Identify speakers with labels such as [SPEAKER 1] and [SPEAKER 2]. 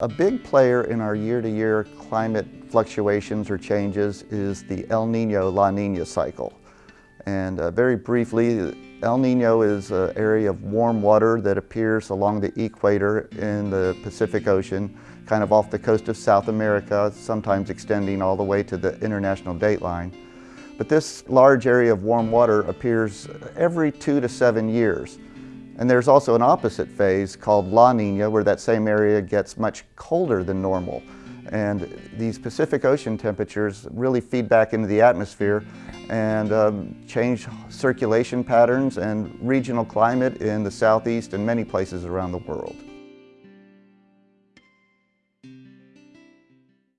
[SPEAKER 1] A big player in our year-to-year -year climate fluctuations or changes is the El Nino-La Nina cycle. And uh, very briefly, El Nino is an area of warm water that appears along the equator in the Pacific Ocean, kind of off the coast of South America, sometimes extending all the way to the international dateline. But this large area of warm water appears every two to seven years. And there's also an opposite phase called La Nina where that same area gets much colder than normal. And these Pacific Ocean temperatures really feed back into the atmosphere and um, change circulation patterns and regional climate in the southeast and many places around the world.